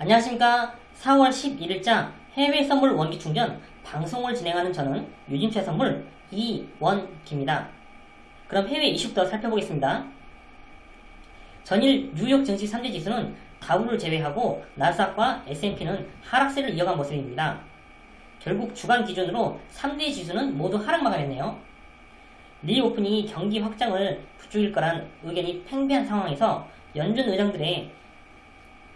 안녕하십니까 4월 11일자 해외 선물 원기 충전 방송을 진행하는 저는 유진최 선물 이원기입니다. 그럼 해외 이슈부터 살펴보겠습니다. 전일 뉴욕 증시 3대 지수는 다우를 제외하고 나스닥과 S&P는 하락세를 이어간 모습입니다. 결국 주간 기준으로 3대 지수는 모두 하락 마감했네요. 리오프닝이 경기 확장을 부추길 거란 의견이 팽배한 상황에서 연준 의장들의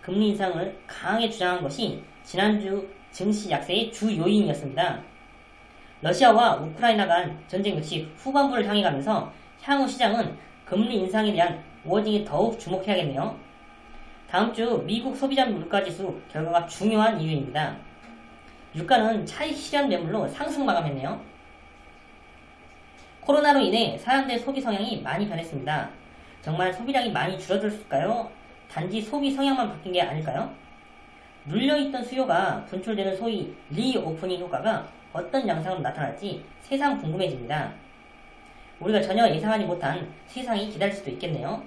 금리 인상을 강하게 주장한 것이 지난주 증시 약세의 주 요인이었습니다. 러시아와 우크라이나 간 전쟁 역시 후반부를 향해 가면서 향후 시장은 금리 인상에 대한 워딩에 더욱 주목해야겠네요. 다음 주 미국 소비자 물가지수 결과가 중요한 이유입니다. 유가는 차익 실현 매물로 상승 마감했네요. 코로나로 인해 사람들의 소비 성향이 많이 변했습니다. 정말 소비량이 많이 줄어들었을까요? 단지 소비 성향만 바뀐 게 아닐까요? 눌려있던 수요가 분출되는 소위 reopening 효과가 어떤 양상으로 나타날지 세상 궁금해집니다. 우리가 전혀 예상하지 못한 세상이 기다릴 수도 있겠네요.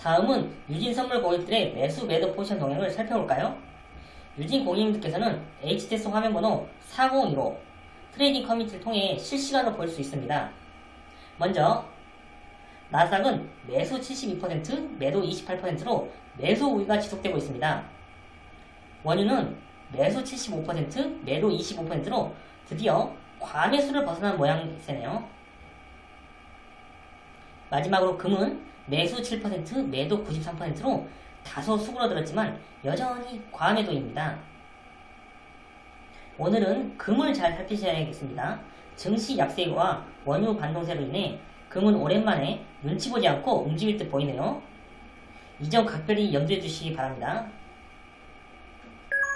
다음은 유진 선물 고객들의 매수 매도 포지션 동향을 살펴볼까요? 유진 고객님들께서는 HTS 화면번호 4015 trading 커뮤니티를 통해 실시간으로 볼 수 있습니다. 먼저 나스닥은 매수 72%, 매도 28%로 매수 우위가 지속되고 있습니다. 원유는 매수 75%, 매도 25%로 드디어 과매수를 벗어난 모양새네요. 마지막으로 금은 매수 7%, 매도 93%로 다소 수그러들었지만 여전히 과매도입니다. 오늘은 금을 잘 살피셔야겠습니다. 증시 약세와 원유 반동세로 인해 금은 오랜만에 눈치 보지 않고 움직일 듯 보이네요. 이 점 각별히 염두해 주시기 바랍니다.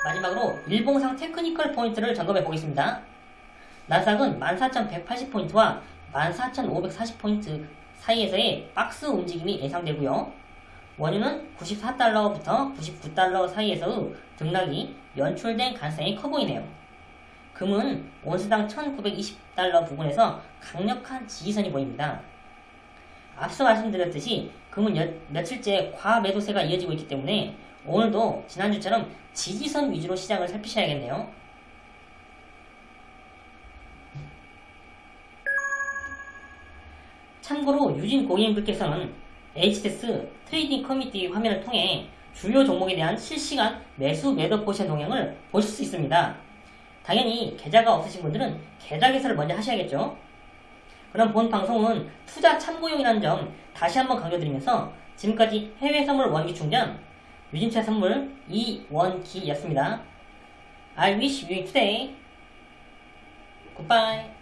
마지막으로 일봉상 technical 포인트를 점검해 보겠습니다. 나스닥은 14,180포인트와 14,540포인트 사이에서의 박스 움직임이 예상되고요. 원유는 94달러부터 99달러 사이에서의 등락이 연출된 가능성이 커 보이네요. 금은 온스당 1920달러 부근에서 강력한 지지선이 보입니다. 앞서 말씀드렸듯이 금은 여, 며칠째 과매도세가 이어지고 있기 때문에 오늘도 지난주처럼 지지선 위주로 시장을 살피셔야겠네요. 참고로 유진 고객님들께서는 HTS trading 커뮤니티 화면을 통해 주요 종목에 대한 실시간 매수 매도 포지션 동향을 보실 수 있습니다. 당연히 계좌가 없으신 분들은 계좌 개설을 먼저 하셔야겠죠. 그럼 본 방송은 투자 참고용이라는 점 다시 한번 강조드리면서 지금까지 해외 선물 원기 충전 유진투자선물 이원기였습니다. I wish you today. Goodbye.